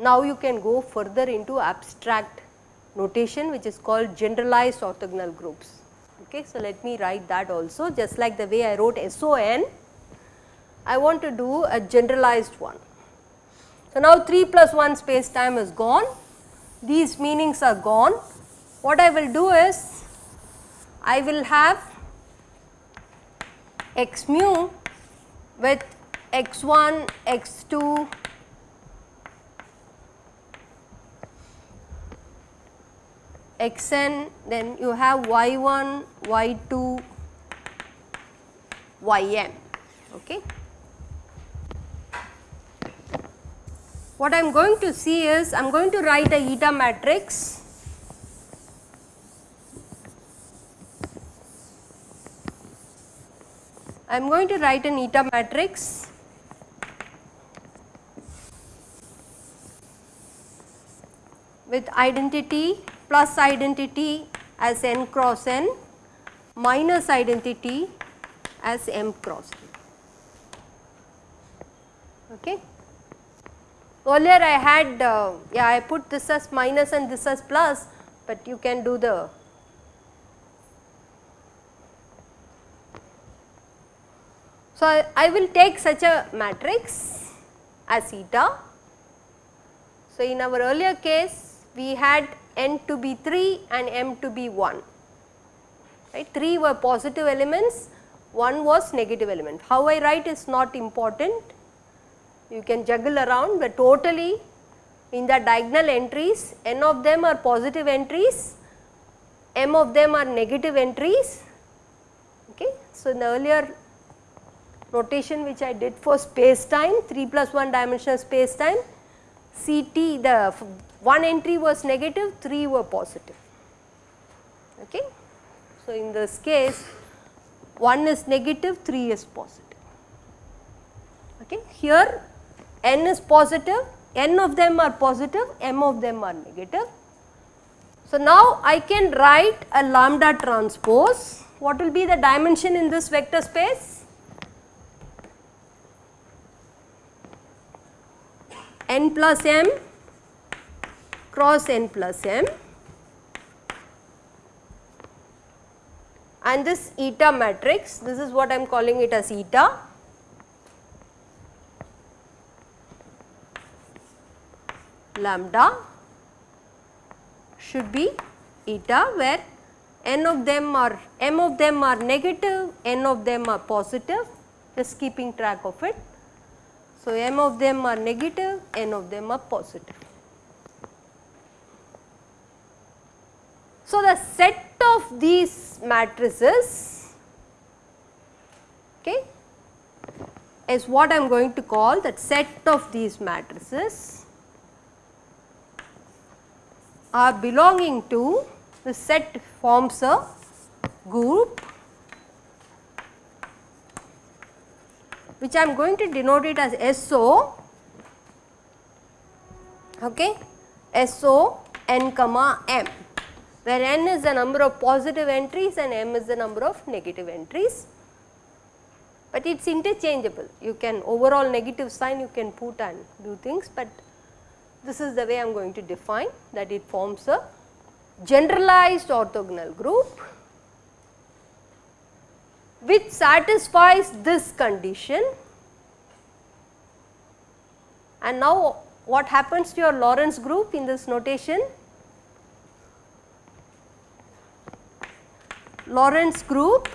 Now you can go further into abstract notation which is called generalized orthogonal groups. Okay. So, let me write that also just like the way I wrote SON, I want to do a generalized one. So, now 3 plus 1 space time is gone, these meanings are gone. What I will do is, I will have x mu with x 1, x 2, xn then you have y1, y2, ym. Okay. What I am going to see is I am going to write a eta matrix I am going to write an eta matrix with identity plus identity as n cross n minus identity as m cross n. Okay. Earlier I had uh, yeah I put this as minus and this as plus, but you can do the So, I, I will take such a matrix as eta. So, in our earlier case we had n to be 3 and m to be 1 right? 3 were positive elements 1 was negative element. How I write is not important you can juggle around but totally in the diagonal entries n of them are positive entries m of them are negative entries okay so in the earlier notation which I did for space time 3 plus 1 dimensional space time CT the one entry was negative, 3 were positive. Okay. So, in this case 1 is negative, 3 is positive. Okay. Here n is positive, n of them are positive, m of them are negative. So, now I can write a lambda transpose. What will be the dimension in this vector space? n plus m cross n plus m and this eta matrix this is what I am calling it as eta lambda should be eta where n of them are m of them are negative n of them are positive just keeping track of it. So, m of them are negative n of them are positive. So, the set of these matrices okay, is what I am going to call that set of these matrices are belonging to the set forms a group which I am going to denote it as SO okay, SO n comma m where n is the number of positive entries and m is the number of negative entries. But it is interchangeable, you can overall negative sign you can put and do things, but this is the way I am going to define that it forms a generalized orthogonal group which satisfies this condition and now what happens to your Lorentz group in this notation? Lorentz group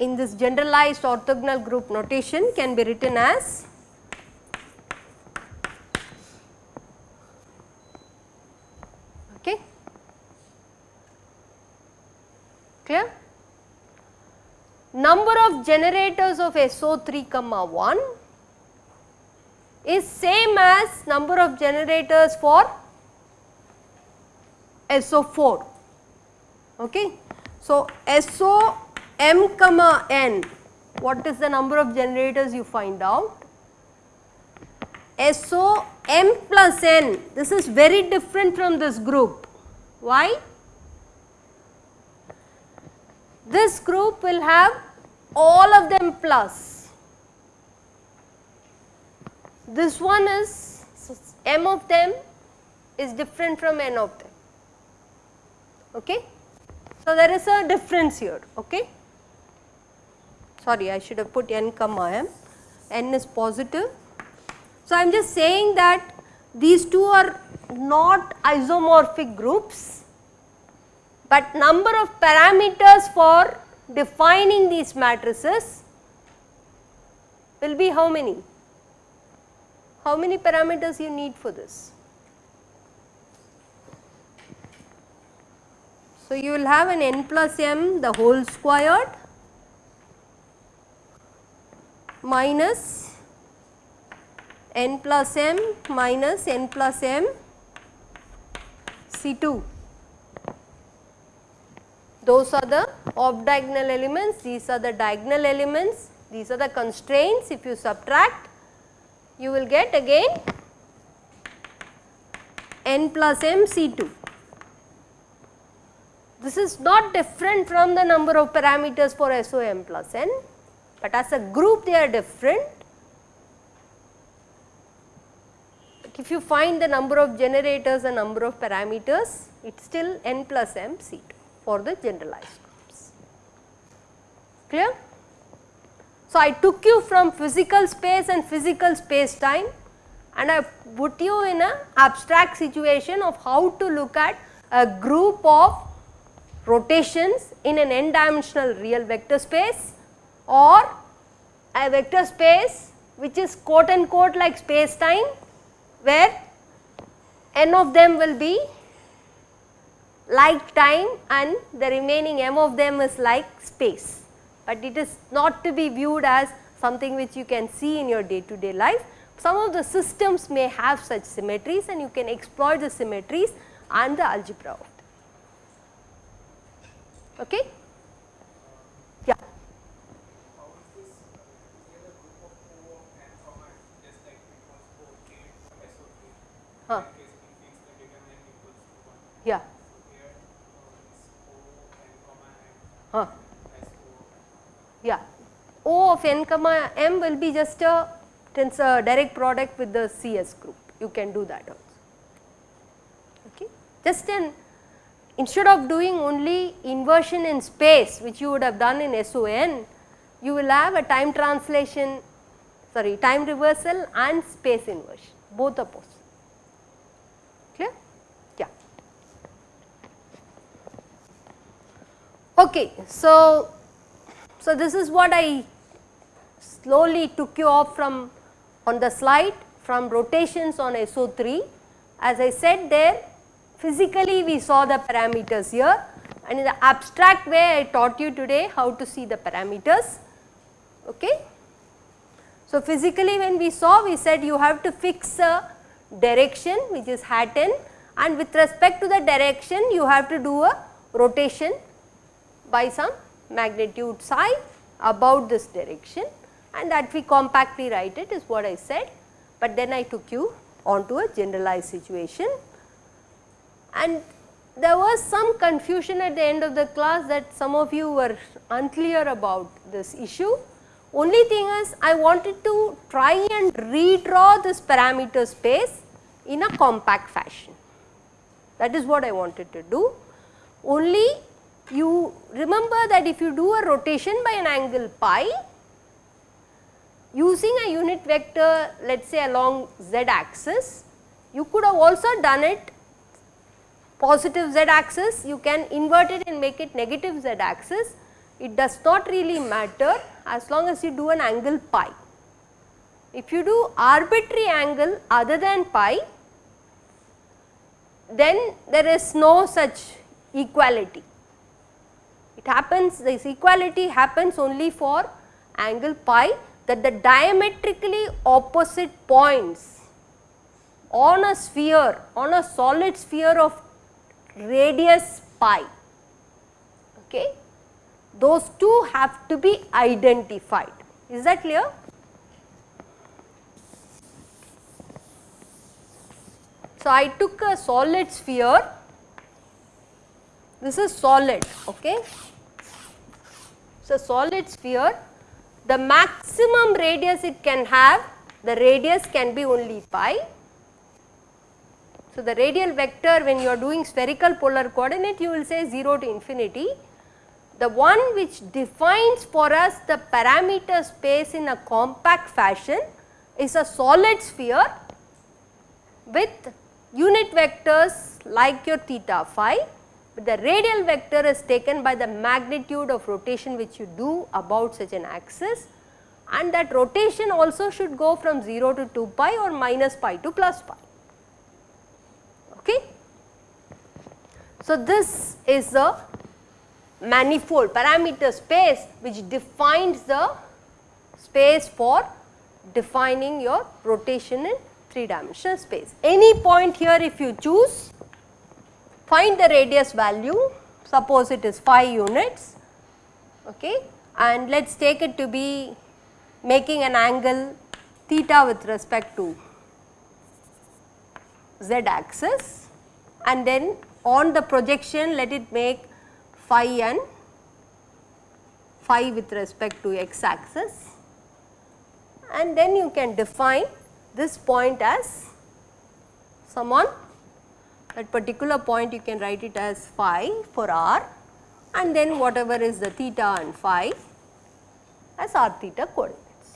in this generalized orthogonal group notation can be written as okay clear number of generators of SO3 comma 1 is same as number of generators for SO4 Okay. So, SO m comma n what is the number of generators you find out SO m plus n, this is very different from this group. Why? This group will have all of them plus. This one is m of them is different from n of them. Okay? So, there is a difference here. Okay? Sorry, I should have put n comma m, n is positive. So, I am just saying that these two are not isomorphic groups, but number of parameters for defining these matrices will be how many? How many parameters you need for this? So, you will have an n plus m the whole squared minus n plus m minus n plus m C2. Those are the off diagonal elements, these are the diagonal elements, these are the constraints. If you subtract, you will get again n plus m C2. This is not different from the number of parameters for SOM plus n, but as a group they are different. If you find the number of generators and number of parameters, it is still n plus m C2 for the generalized groups. Clear? So, I took you from physical space and physical space time and I put you in a abstract situation of how to look at a group of rotations in an n dimensional real vector space or a vector space which is quote unquote like space time where n of them will be like time and the remaining m of them is like space, but it is not to be viewed as something which you can see in your day to day life. Some of the systems may have such symmetries and you can exploit the symmetries and the algebra of Okay? Yeah. Huh. Yeah. Huh. Yeah. O of n comma m will be just a tensor direct product with the CS group. You can do that also. Okay. Just an instead of doing only inversion in space which you would have done in SON, you will have a time translation sorry time reversal and space inversion both are possible. Clear? Yeah. Okay, so so this is what I slowly took you off from on the slide from rotations on SO3. As I said there physically we saw the parameters here and in the abstract way I taught you today how to see the parameters. Okay. So, physically when we saw we said you have to fix a direction which is hat n and with respect to the direction you have to do a rotation by some magnitude psi about this direction and that we compactly write it is what I said, but then I took you on to a generalized situation and there was some confusion at the end of the class that some of you were unclear about this issue. Only thing is I wanted to try and redraw this parameter space in a compact fashion. That is what I wanted to do. Only you remember that if you do a rotation by an angle pi, using a unit vector let us say along z axis, you could have also done it positive z axis, you can invert it and make it negative z axis. It does not really matter as long as you do an angle pi. If you do arbitrary angle other than pi, then there is no such equality. It happens, this equality happens only for angle pi that the diametrically opposite points on a sphere, on a solid sphere of radius pi. Okay. Those two have to be identified. Is that clear? So, I took a solid sphere, this is solid, okay. So, solid sphere, the maximum radius it can have, the radius can be only pi. So, the radial vector when you are doing spherical polar coordinate you will say 0 to infinity. The one which defines for us the parameter space in a compact fashion is a solid sphere with unit vectors like your theta phi, but the radial vector is taken by the magnitude of rotation which you do about such an axis and that rotation also should go from 0 to 2 pi or minus pi to plus pi. Okay. So, this is the manifold parameter space which defines the space for defining your rotation in 3 dimensional space. Any point here if you choose find the radius value. Suppose it is 5 units okay? And let us take it to be making an angle theta with respect to z axis. And then on the projection let it make phi and phi with respect to x axis. And then you can define this point as someone that particular point you can write it as phi for r and then whatever is the theta and phi as r theta coordinates.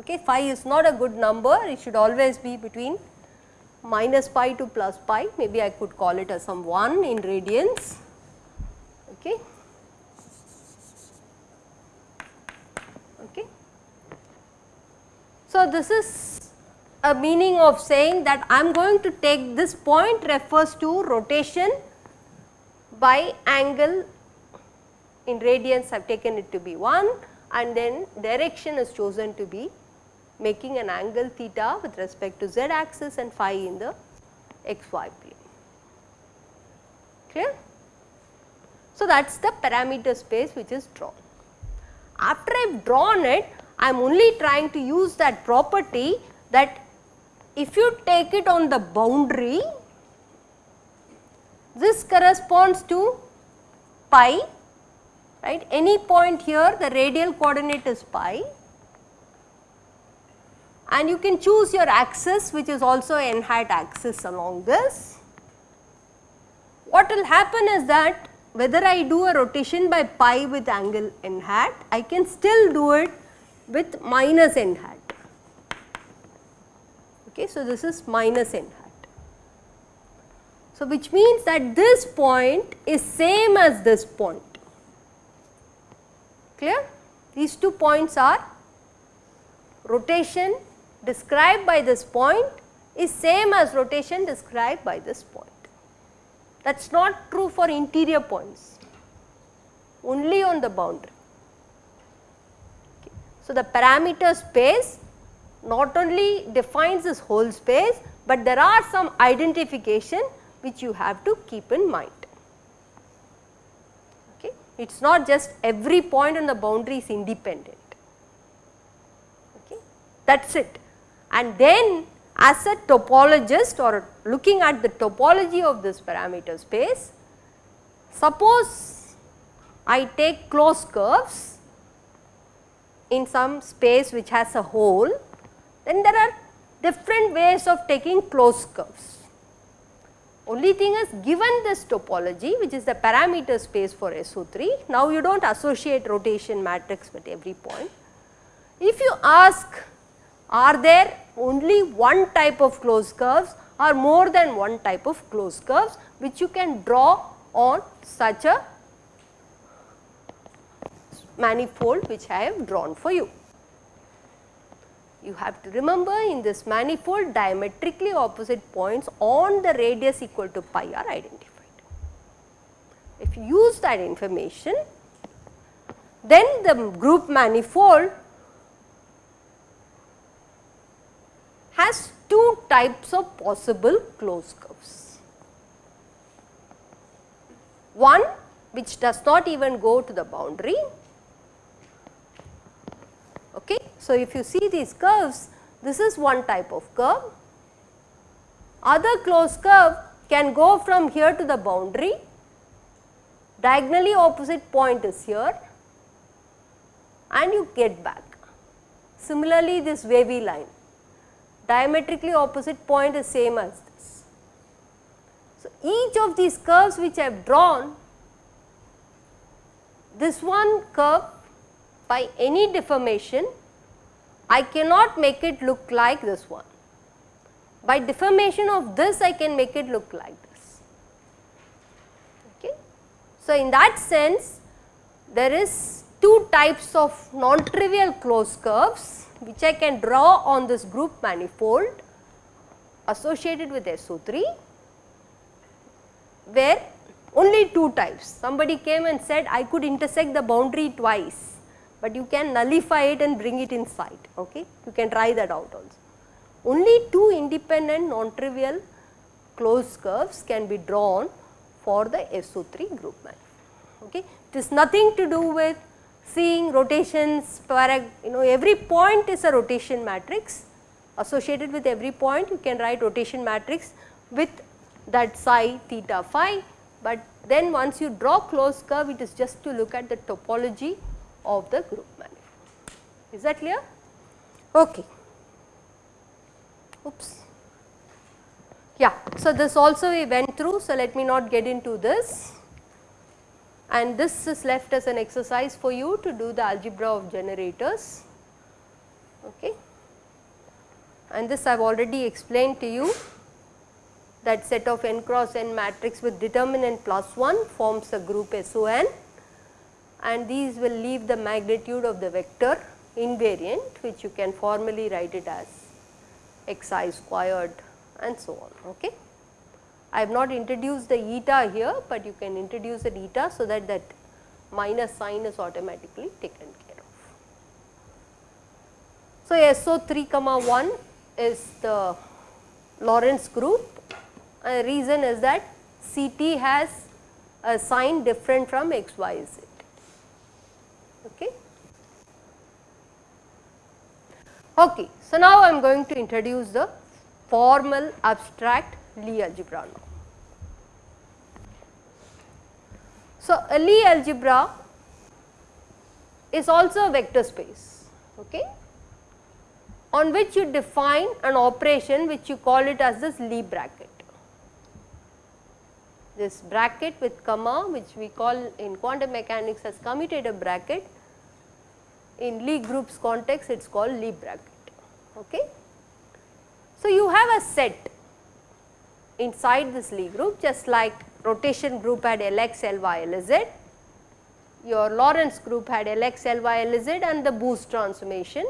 Okay, phi is not a good number, it should always be between minus pi to plus pi, maybe I could call it as some 1 in radians. Okay. Okay. So, this is a meaning of saying that I am going to take this point refers to rotation by angle in radians I have taken it to be 1 and then direction is chosen to be making an angle theta with respect to z axis and phi in the xy plane. Clear? So, that is the parameter space which is drawn. After I have drawn it, I am only trying to use that property that if you take it on the boundary, this corresponds to pi, right. Any point here the radial coordinate is pi and you can choose your axis which is also n hat axis along this. What will happen is that whether I do a rotation by pi with angle n hat, I can still do it with minus n hat. Okay, so, this is minus n hat. So, which means that this point is same as this point. Clear? These two points are rotation described by this point is same as rotation described by this point. That is not true for interior points, only on the boundary. So, the parameter space not only defines this whole space, but there are some identification which you have to keep in mind. Okay. It is not just every point on the boundary is independent, okay. that is it. And then as a topologist or looking at the topology of this parameter space, suppose I take closed curves in some space which has a hole, then there are different ways of taking closed curves. Only thing is given this topology which is the parameter space for SO3, now you do not associate rotation matrix with every point. If you ask are there only one type of closed curves or more than one type of closed curves which you can draw on such a manifold which I have drawn for you. You have to remember in this manifold diametrically opposite points on the radius equal to pi are identified. If you use that information, then the group manifold has two types of possible closed curves. One which does not even go to the boundary. Okay. So, if you see these curves, this is one type of curve other closed curve can go from here to the boundary, diagonally opposite point is here and you get back. Similarly, this wavy line diametrically opposite point is same as this. So, each of these curves which I have drawn this one curve by any deformation I cannot make it look like this one. By deformation of this I can make it look like this. Okay. So, in that sense there is two types of non-trivial closed curves which I can draw on this group manifold associated with SO3 where only two types. Somebody came and said I could intersect the boundary twice, but you can nullify it and bring it inside. Okay? You can try that out also. Only two independent non-trivial closed curves can be drawn for the SO3 group manifold. Okay? It is nothing to do with seeing rotations, you know every point is a rotation matrix associated with every point you can write rotation matrix with that psi theta phi but then once you draw closed curve it is just to look at the topology of the group manifold. Is that clear? Okay. Oops. Yeah, so this also we went through, so let me not get into this and this is left as an exercise for you to do the algebra of generators. Okay. And this I have already explained to you that set of n cross n matrix with determinant plus 1 forms a group SON and these will leave the magnitude of the vector invariant which you can formally write it as xi squared and so on. Okay. I have not introduced the eta here, but you can introduce the eta so that that minus sign is automatically taken care of. So, SO 3 comma 1 is the Lorentz group and the reason is that CT has a sign different from XYZ. Okay. Okay. So, now I am going to introduce the formal abstract Lie algebra now. So, a Lie algebra is also a vector space okay, on which you define an operation which you call it as this Lie bracket. This bracket with comma which we call in quantum mechanics as commutator bracket in Lie groups context it is called Lie bracket. Okay. So, you have a set inside this Lie group just like rotation group had Lx, Ly, Lz, your Lorentz group had Lx, Ly, Lz and the boost transformation,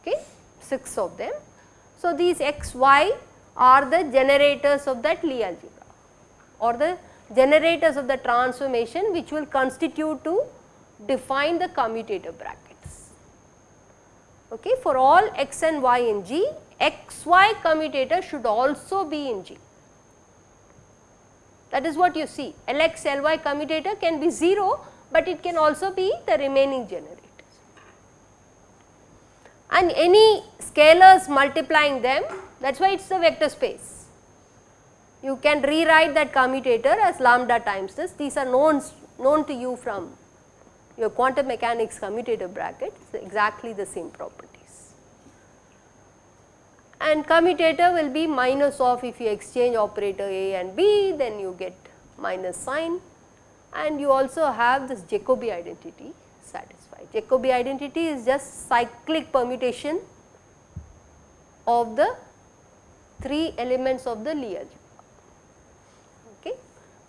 okay, 6 of them. So, these x, y are the generators of that Lie algebra or the generators of the transformation which will constitute to define the commutator brackets. Okay, for all x and y in G, xy commutator should also be in G. That is what you see Lx Ly commutator can be 0, but it can also be the remaining generators. And any scalars multiplying them that is why it is a vector space. You can rewrite that commutator as lambda times this these are known, known to you from your quantum mechanics commutator bracket is exactly the same properties. and commutator will be minus of if you exchange operator A and B then you get minus sign and you also have this Jacobi identity satisfied. Jacobi identity is just cyclic permutation of the 3 elements of the Lie algebra.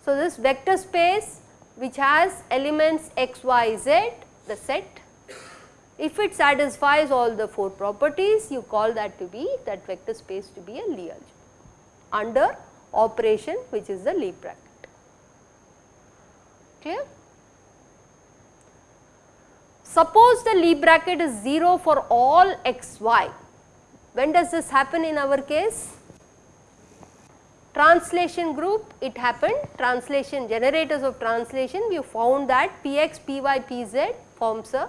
So, this vector space which has elements x, y, z the set if it satisfies all the 4 properties, you call that to be that vector space to be a Lie algebra under operation which is the Lie bracket. Clear? Suppose the Lie bracket is 0 for all x, y. When does this happen in our case? Translation group it happened, translation generators of translation we found that Px, Py, Pz forms a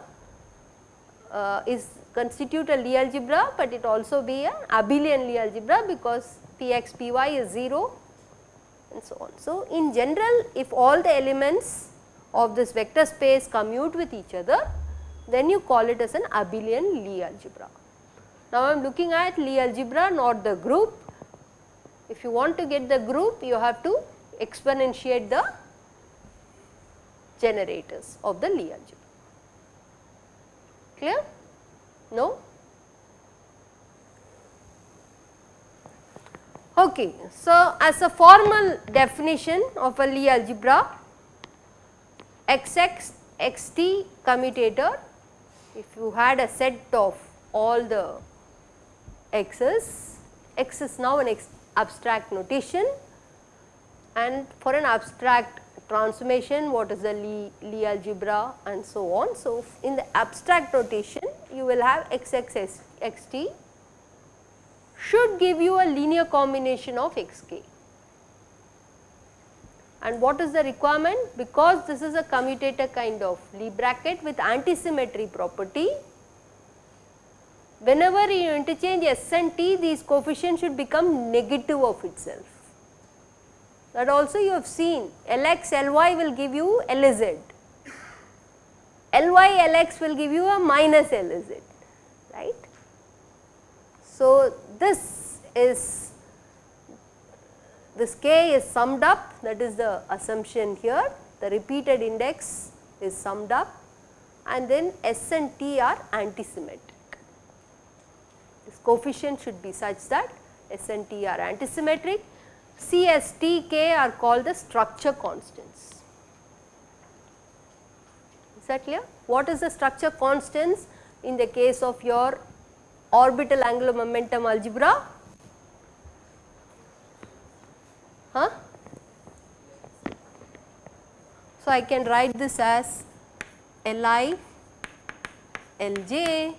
uh, is constitute a Lie algebra, but it also be a abelian Lie algebra because Px Py is 0 and so on. So, in general if all the elements of this vector space commute with each other then you call it as an abelian Lie algebra. Now, I am looking at Lie algebra not the group. If you want to get the group you have to exponentiate the generators of the Lie algebra. Clear? No? Okay. So, as a formal definition of a Lie algebra, XX, XT commutator, if you had a set of all the x's, x is now an abstract notation and for an abstract transformation what is the Lie, Lie algebra and so on. So, in the abstract notation you will have x x s x t should give you a linear combination of x k. And what is the requirement? Because this is a commutator kind of Lie bracket with antisymmetry property, whenever you interchange s and t these coefficients should become negative of itself. That also you have seen Lx Ly will give you Lz, Ly Lx will give you a minus Lz right. So, this is this k is summed up that is the assumption here the repeated index is summed up and then S and T are antisymmetric. Coefficient should be such that S and T are antisymmetric. C, S, T, K are called the structure constants. Is that clear? What is the structure constants in the case of your orbital angular momentum algebra? Huh? So, I can write this as Li Lj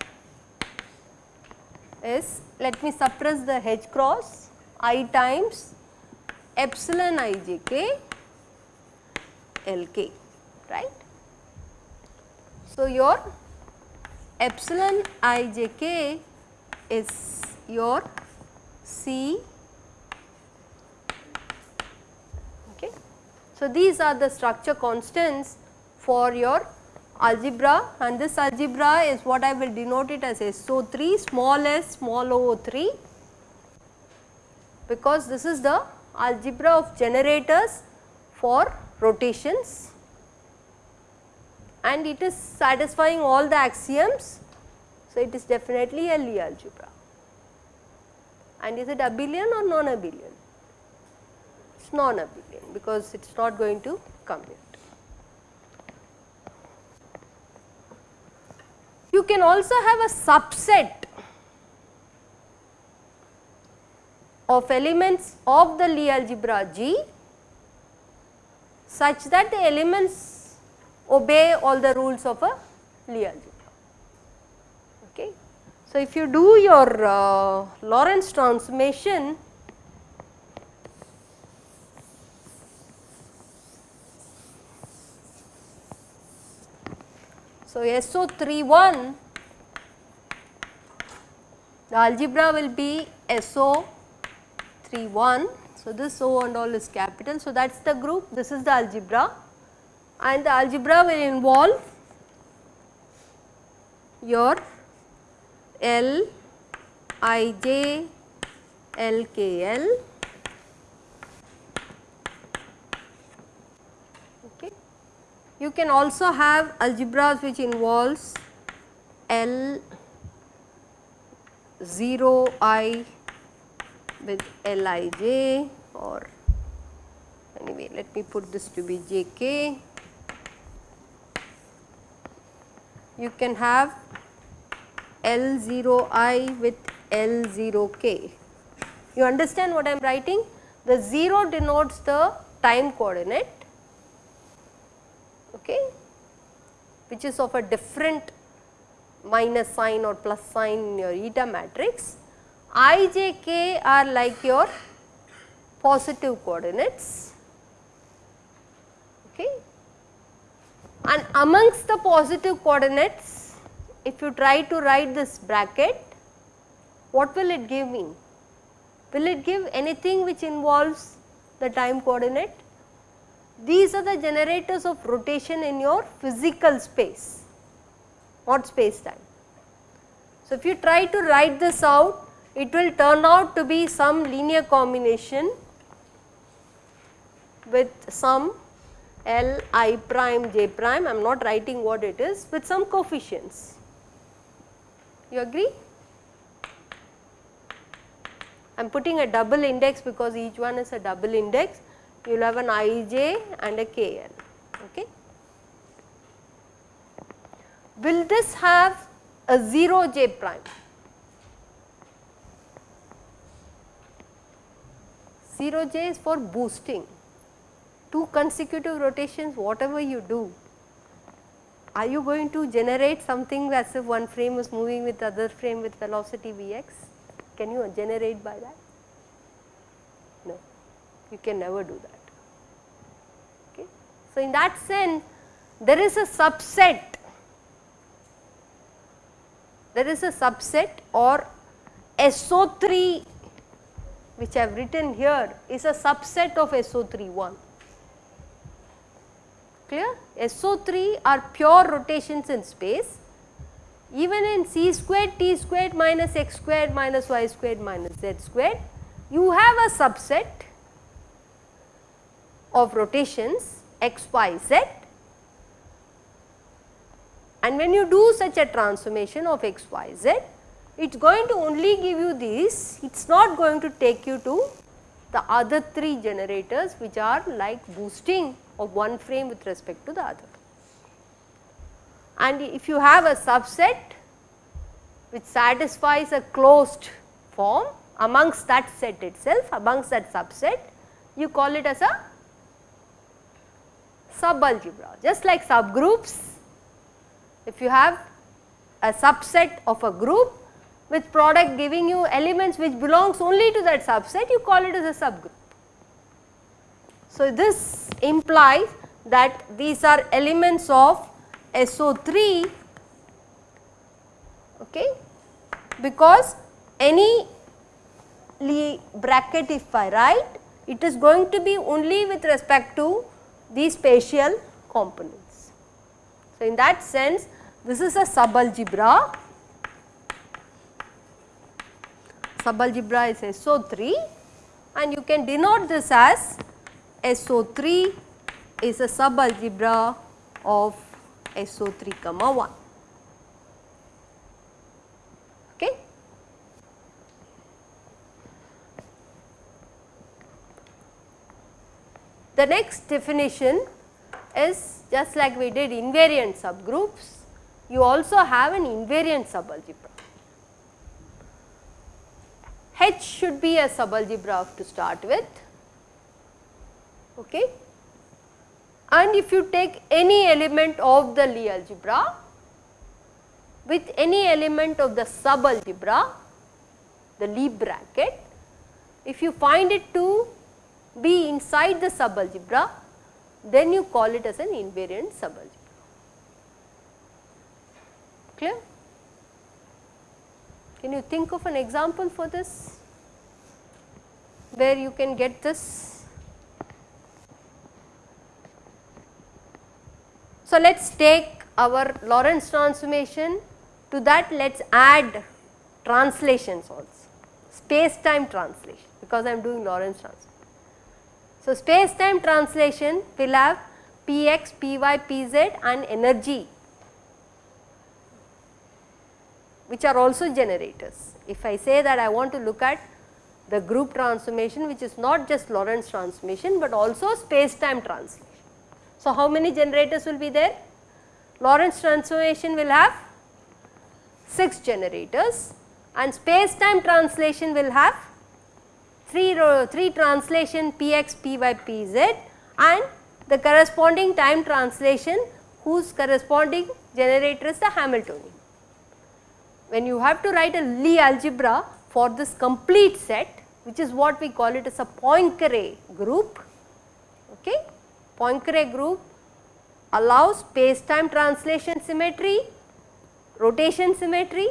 is let me suppress the H cross i times epsilon ijk Lk right. So, your epsilon ijk is your C. Okay. So, these are the structure constants for your algebra and this algebra is what I will denote it as SO3 small s small o3 because this is the algebra of generators for rotations and it is satisfying all the axioms so, it is definitely a Lie algebra and is it abelian or non-abelian? It is non-abelian because it is not going to commute. You can also have a subset of elements of the Lie algebra G such that the elements obey all the rules of a Lie algebra. Okay. So, if you do your uh, Lorentz transformation, so SO31 the algebra will be SO31. So, this O and all is capital. So, that is the group this is the algebra and the algebra will involve your L I J L K L okay. You can also have algebras which involves L 0 I with L I J or anyway let me put this to be J K. You can have L0i with L0k. You understand what I am writing? The 0 denotes the time coordinate okay, which is of a different minus sign or plus sign in your eta matrix. i, j, k are like your positive coordinates okay. and amongst the positive coordinates if you try to write this bracket, what will it give me? Will it give anything which involves the time coordinate? These are the generators of rotation in your physical space, not space time. So, if you try to write this out, it will turn out to be some linear combination with some L i prime j prime, I am not writing what it is with some coefficients. You agree? I am putting a double index because each one is a double index. You will have an ij and a kn. Okay. Will this have a 0 j prime? 0 j is for boosting two consecutive rotations whatever you do, are you going to generate something as if one frame is moving with other frame with velocity Vx? Can you generate by that? You can never do that. Okay. So, in that sense there is a subset, there is a subset or SO3 which I have written here is a subset of SO31 clear. SO3 are pure rotations in space even in c squared t squared minus x squared minus y squared minus z squared you have a subset of rotations x y z and when you do such a transformation of x y z it is going to only give you these it is not going to take you to the other three generators which are like boosting of one frame with respect to the other. And if you have a subset which satisfies a closed form amongst that set itself, amongst that subset, you call it as a subalgebra. Just like subgroups, if you have a subset of a group with product giving you elements which belongs only to that subset, you call it as a subgroup. So, this implies that these are elements of SO3 okay, because any bracket if I write it is going to be only with respect to these spatial components. So, in that sense this is a subalgebra, subalgebra is SO3 and you can denote this as SO3 is a subalgebra of SO3 comma 1. Okay. The next definition is just like we did invariant subgroups, you also have an invariant subalgebra. H should be a subalgebra to start with okay. And if you take any element of the Lie algebra with any element of the subalgebra, the Lie bracket, if you find it to be inside the subalgebra, then you call it as an invariant subalgebra. Clear? Can you think of an example for this where you can get this So, let us take our Lorentz transformation to that let us add translations also space time translation because I am doing Lorentz transformation. So, space time translation will have px, py, pz and energy which are also generators. If I say that I want to look at the group transformation which is not just Lorentz transformation but also space time translation. So, how many generators will be there? Lorentz transformation will have 6 generators and space time translation will have 3, row, 3 translation px, py, pz and the corresponding time translation whose corresponding generator is the Hamiltonian. When you have to write a Lie algebra for this complete set which is what we call it as a Poincare group, okay, Poincare group allows space-time translation symmetry rotation symmetry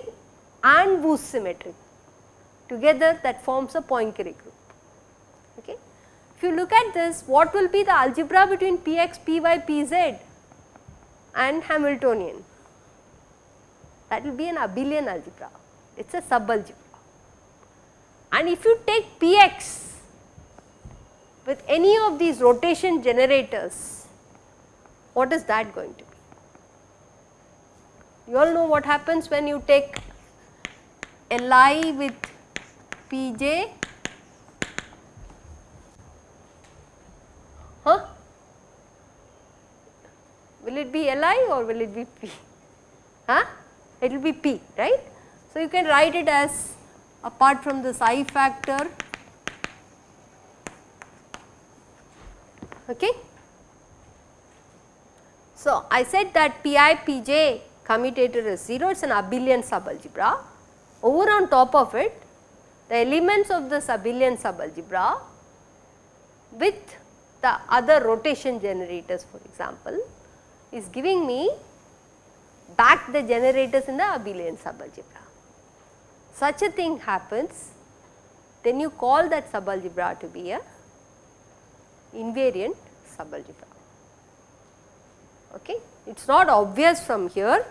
and boost symmetry. Together that forms a Poincare group. Okay. If you look at this, what will be the algebra between Px, Py, Pz and Hamiltonian? That will be an abelian algebra, it is a subalgebra. And if you take Px with any of these rotation generators, what is that going to be? You all know what happens when you take Li with Pj huh? Will it be Li or will it be P? Huh? It will be P, right? So, you can write it as apart from this I factor, okay. So, I said that Pi Pj commutator is 0, it is an abelian subalgebra. Over on top of it, the elements of this abelian subalgebra with the other rotation generators for example, is giving me back the generators in the abelian subalgebra. Such a thing happens, then you call that subalgebra to be a invariant subalgebra. Okay. It is not obvious from here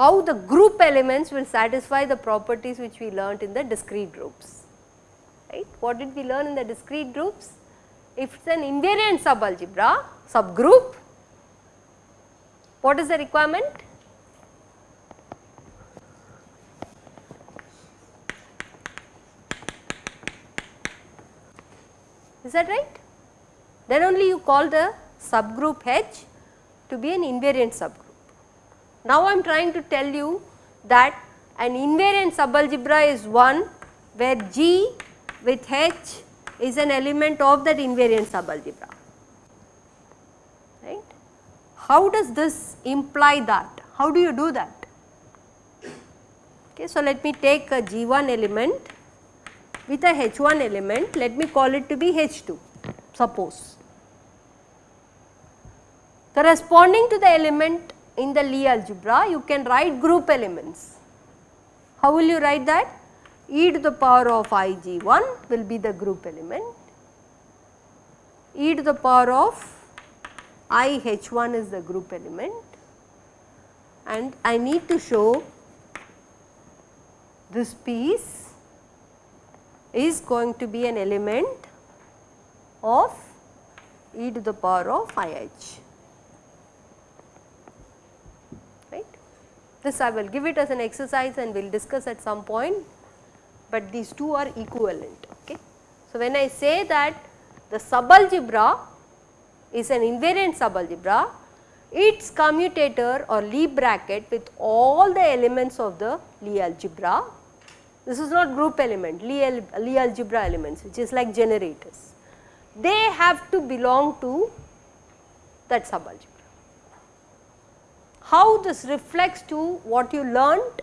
how the group elements will satisfy the properties which we learnt in the discrete groups. Right. What did we learn in the discrete groups? If it is an invariant subalgebra subgroup, what is the requirement? Is that right? Then only you call the subgroup H to be an invariant subgroup. Now I am trying to tell you that an invariant subalgebra is one where G with H is an element of that invariant subalgebra. Right? How does this imply that? How do you do that? Okay, so let me take a G1 element with a H1 element, let me call it to be H2, suppose. Corresponding to the element in the Lie algebra, you can write group elements. How will you write that? e to the power of ig1 will be the group element, e to the power of i h1 is the group element and I need to show this piece is going to be an element of e to the power of IH. Right. This I will give it as an exercise and we will discuss at some point, but these two are equivalent. Okay. So, when I say that the subalgebra is an invariant subalgebra, its commutator or Lie bracket with all the elements of the Lie algebra this is not group element, Lie, Lie algebra elements which is like generators. They have to belong to that subalgebra. How this reflects to what you learnt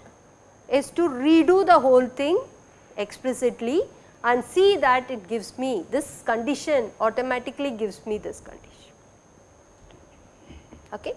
is to redo the whole thing explicitly and see that it gives me this condition automatically gives me this condition. Okay.